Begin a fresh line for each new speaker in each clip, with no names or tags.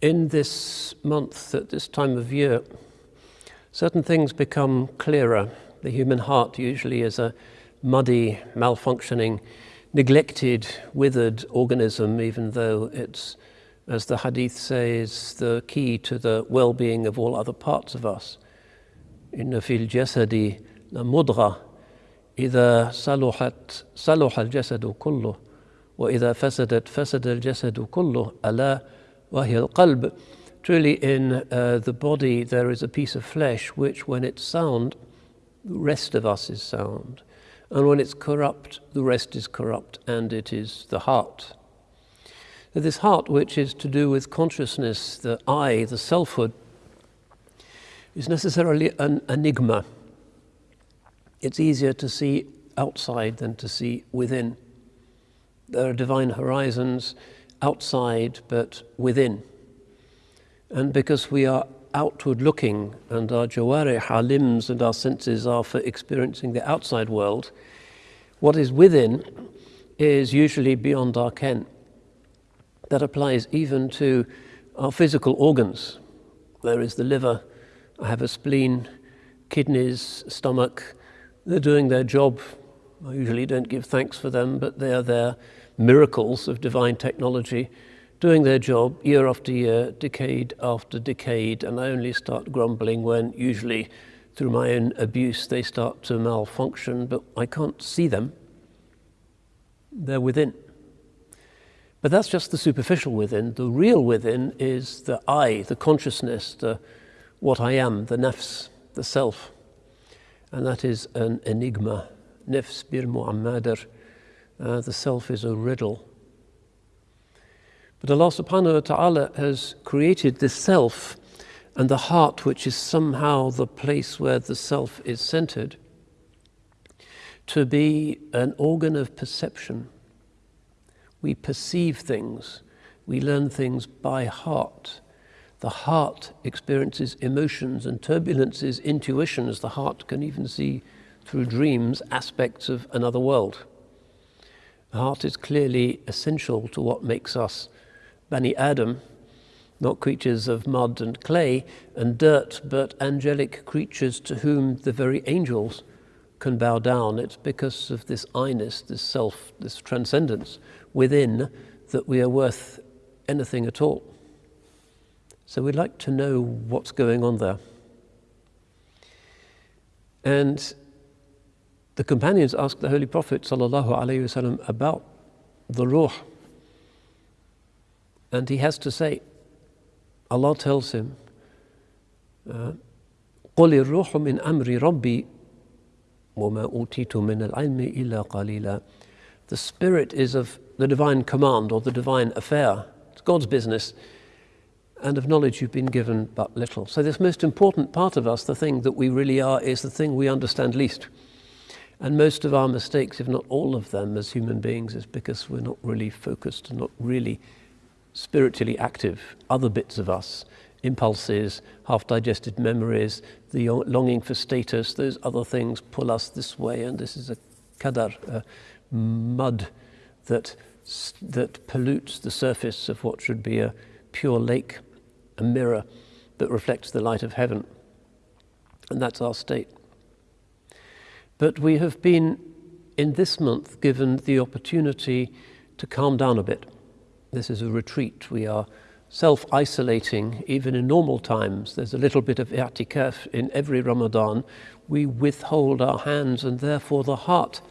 in this month, at this time of year, certain things become clearer. The human heart usually is a muddy, malfunctioning, neglected, withered organism, even though it's, as the hadith says, the key to the well being of all other parts of us. إن في الجسد لمضغة إذا صلحت صلح الجسد كله وإذا فسدت فسد الجسد كله ألا وهي القلب Truly in uh, the body there is a piece of flesh which when it's sound, the rest of us is sound. And when it's corrupt, the rest is corrupt, and it is the heart. So this heart, which is to do with consciousness, the I, the selfhood, is necessarily an enigma. It's easier to see outside than to see within. There are divine horizons outside but within. And because we are outward looking and our jawarih, our limbs and our senses are for experiencing the outside world, what is within is usually beyond our ken. That applies even to our physical organs. There is the liver, I have a spleen, kidneys, stomach. They're doing their job. I usually don't give thanks for them, but they are there miracles of divine technology doing their job year after year, decade after decade, and I only start grumbling when usually through my own abuse they start to malfunction, but I can't see them. They're within. But that's just the superficial within. The real within is the I, the consciousness, the what I am, the nafs, the self. And that is an enigma. Nafs bir mu'ammadar uh, the self is a riddle. But Allah subhanahu wa ta'ala has created the self and the heart, which is somehow the place where the self is centered, to be an organ of perception. We perceive things, we learn things by heart. The heart experiences emotions and turbulences, intuitions. The heart can even see through dreams aspects of another world. The heart is clearly essential to what makes us Bani Adam, not creatures of mud and clay and dirt, but angelic creatures to whom the very angels can bow down. It's because of this I-ness, this self, this transcendence within that we are worth anything at all. So we'd like to know what's going on there. And the companions asked the Holy Prophet وسلم, about the ruh. And he has to say, Allah tells him, uh, قل الروح من أمر ربي وما أوتيت من العلم إلا قليلا The spirit is of the divine command or the divine affair. It's God's business. And of knowledge you've been given but little. So this most important part of us, the thing that we really are, is the thing we understand least. And most of our mistakes, if not all of them, as human beings, is because we're not really focused and not really spiritually active. Other bits of us, impulses, half digested memories, the longing for status, those other things pull us this way, and this is a kadar, a mud that, that pollutes the surface of what should be a pure lake, a mirror that reflects the light of heaven. And that's our state. But we have been, in this month, given the opportunity to calm down a bit. This is a retreat. We are self-isolating, even in normal times. There's a little bit of i'tikaf in every Ramadan. We withhold our hands and therefore the heart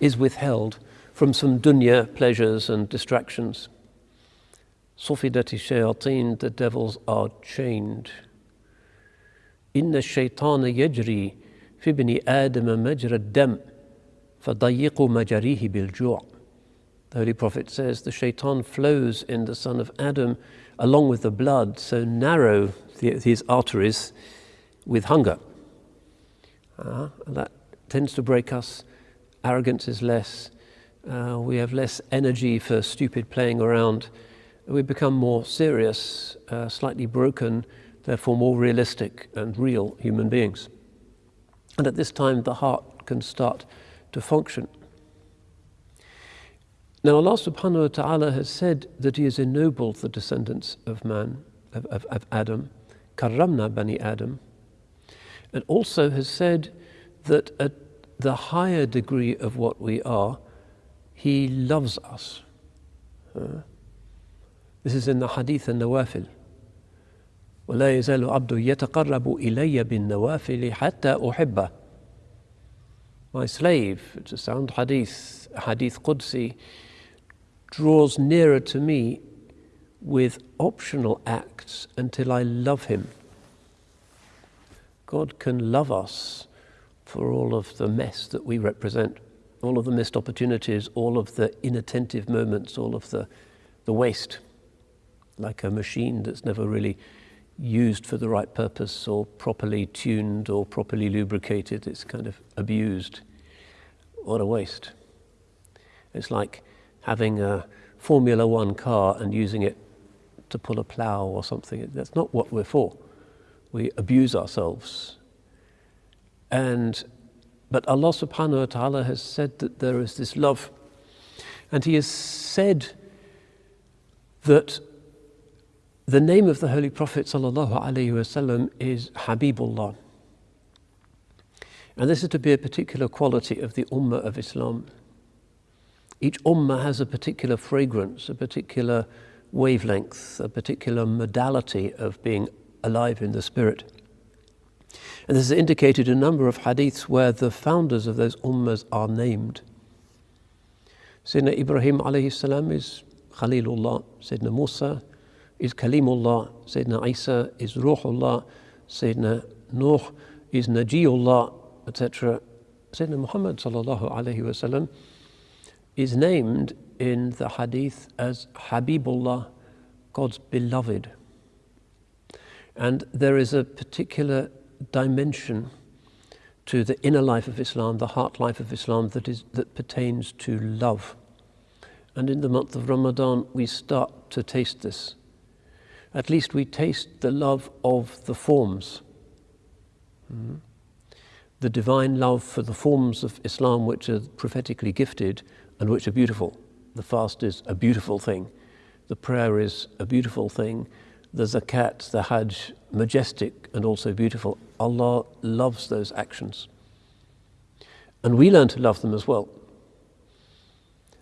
is withheld from some dunya pleasures and distractions. Sufidati shayateen, the devils are chained. Inna shaytana yajri في ابن آدم مجرى الدم فضيقوا مجاريه بالجوع The Holy Prophet says the shaitan flows in the son of Adam along with the blood, so narrow the, his arteries with hunger. Uh, that tends to break us. Arrogance is less. Uh, we have less energy for stupid playing around. We become more serious, uh, slightly broken, therefore more realistic and real human beings. And at this time, the heart can start to function. Now, Allah subhanahu wa ta'ala has said that He has ennobled the descendants of man. of, of, of Adam, Karramna Bani Adam, and also has said that at the higher degree of what we are, He loves us. Uh, this is in the Hadith and Nawafil. ولا يزال عبد يتقرب إلي بالنوافل حتى أحبه My slave, it's a sound hadith, hadith Qudsi, draws nearer to me with optional acts until I love him. God can love us for all of the mess that we represent, all of the missed opportunities, all of the inattentive moments, all of the, the waste, like a machine that's never really used for the right purpose or properly tuned or properly lubricated. It's kind of abused. What a waste. It's like having a Formula One car and using it to pull a plough or something. That's not what we're for. We abuse ourselves. And but Allah subhanahu wa ta'ala has said that there is this love. And He has said that the name of the Holy Prophet وسلم, is Habibullah. And this is to be a particular quality of the Ummah of Islam. Each Ummah has a particular fragrance, a particular wavelength, a particular modality of being alive in the spirit. And this is indicated in a number of hadiths where the founders of those ummahs are named. Sayyidina Ibrahim alayhi salam is Khalilullah, Sayyidina Musa is Kalimullah, Sayyidina Isa is Ruhullah, Sayyidina Nuh is Najiullah, etc. Sayyidina Muhammad sallallahu is named in the hadith as Habibullah, God's beloved. And there is a particular dimension to the inner life of Islam, the heart life of Islam that, is, that pertains to love. And in the month of Ramadan, we start to taste this at least we taste the love of the forms. Mm. The divine love for the forms of Islam which are prophetically gifted and which are beautiful. The fast is a beautiful thing. The prayer is a beautiful thing. The zakat, the hajj, majestic and also beautiful. Allah loves those actions. And we learn to love them as well.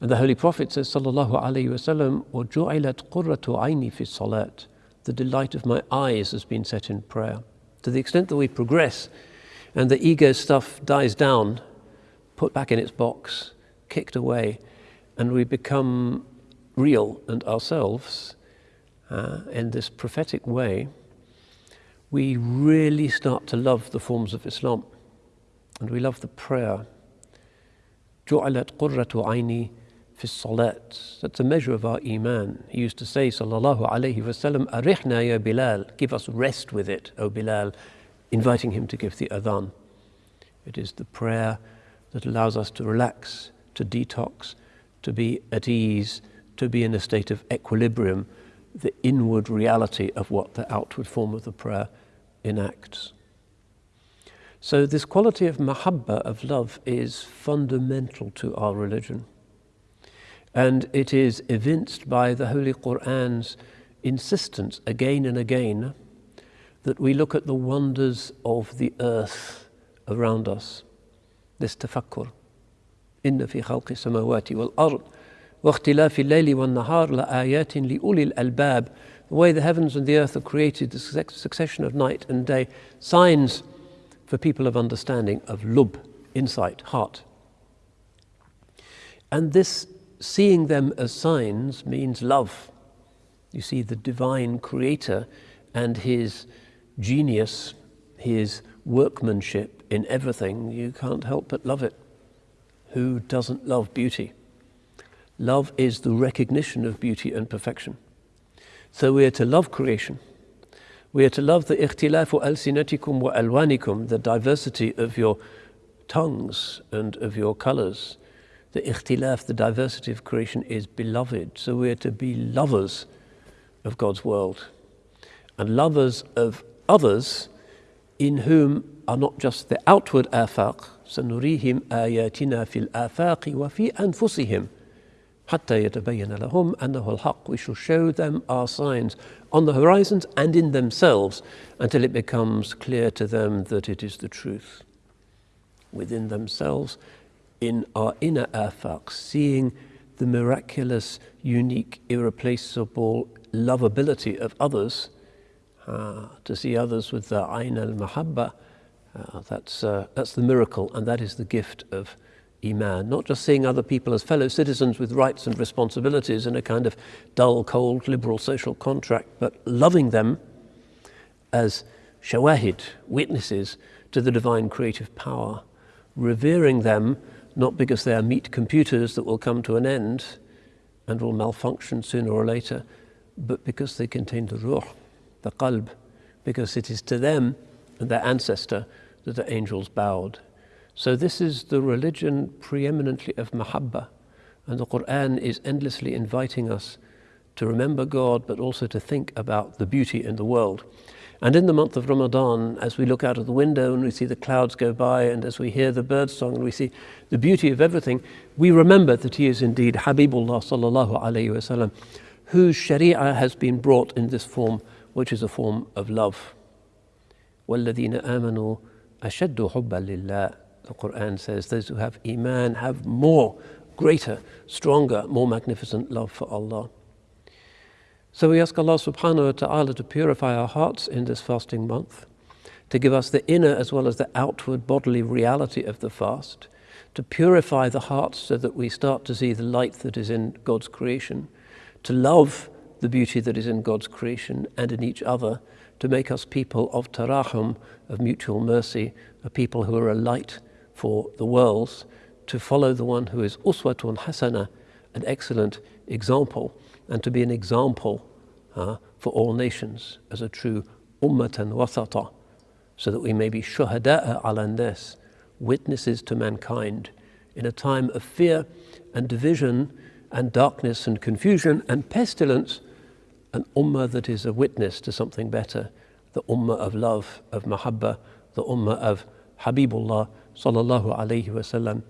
And the Holy Prophet says, Sallallahu Alaihi Wasallam, وَجُعِلَتْ قُرَّةُ عَيْنِي فِي الصَّلَاةِ the delight of my eyes has been set in prayer. To the extent that we progress and the ego stuff dies down, put back in its box, kicked away, and we become real and ourselves uh, in this prophetic way, we really start to love the forms of Islam. And we love the prayer. جعلت قرة عيني في الصلاة. That's a measure of our iman. He used to say, sallallahu alayhi wasallam, arihna ya Bilal, give us rest with it, O Bilal, inviting him to give the adhan. It is the prayer that allows us to relax, to detox, to be at ease, to be in a state of equilibrium, the inward reality of what the outward form of the prayer enacts. So, this quality of mahabba, of love, is fundamental to our religion. And it is evinced by the Holy Qur'an's insistence again and again that we look at the wonders of the earth around us. This tafakkur. إن في خلق السماوات والأرض واختلاف الليل والنهار لآيات لأولي الألباب The way the heavens and the earth are created, the succession of night and day, signs for people of understanding, of lub, insight, heart. And this seeing them as signs means love. You see the divine creator and his genius, his workmanship in everything, you can't help but love it. Who doesn't love beauty? Love is the recognition of beauty and perfection. So we are to love creation. We are to love the ikhtilafu al-sinatikum wa alwanikum, the diversity of your tongues and of your colors the ikhtilaf, the diversity of creation is beloved. So we're to be lovers of God's world and lovers of others in whom are not just the outward afaq, سنريهم آياتنا في الآفاق وفي أنفسهم حتى يتبين لهم أنه الحق. We shall show them our signs on the horizons and in themselves until it becomes clear to them that it is the truth. Within themselves, in our inner afaq, seeing the miraculous, unique, irreplaceable lovability of others, uh, to see others with the ayn al-mahabba, uh, that's, uh, that's the miracle and that is the gift of Iman, not just seeing other people as fellow citizens with rights and responsibilities in a kind of dull, cold, liberal social contract, but loving them as shawahid, witnesses to the divine creative power, revering them not because they are meat computers that will come to an end and will malfunction sooner or later, but because they contain the ruh, the qalb, because it is to them and their ancestor that the angels bowed. So this is the religion preeminently of mahabba. And the Quran is endlessly inviting us to remember God, but also to think about the beauty in the world. And in the month of Ramadan, as we look out of the window and we see the clouds go by, and as we hear the bird song and we see the beauty of everything, we remember that he is indeed Habibullah sallallahu alayhi wasallam, whose sharia has been brought in this form, which is a form of love. وَالَّذِينَ آمَنُوا أَشَدُّ حُبًّا لِلَّهِ the Quran says those who have Iman have more, greater, stronger, more magnificent love for Allah. So we ask Allah subhanahu wa ta'ala to purify our hearts in this fasting month, to give us the inner as well as the outward bodily reality of the fast, to purify the hearts so that we start to see the light that is in God's creation, to love the beauty that is in God's creation and in each other, to make us people of tarahum, of mutual mercy, a people who are a light for the worlds to follow the one who is uswatun hasana, an excellent example, and to be an example uh, for all nations as a true ummatan wasata, so that we may be shuhada'a ala nas, witnesses to mankind in a time of fear and division and darkness and confusion and pestilence, an ummah that is a witness to something better, the ummah of love, of mahabbah, the ummah of Habibullah sallallahu alayhi wasallam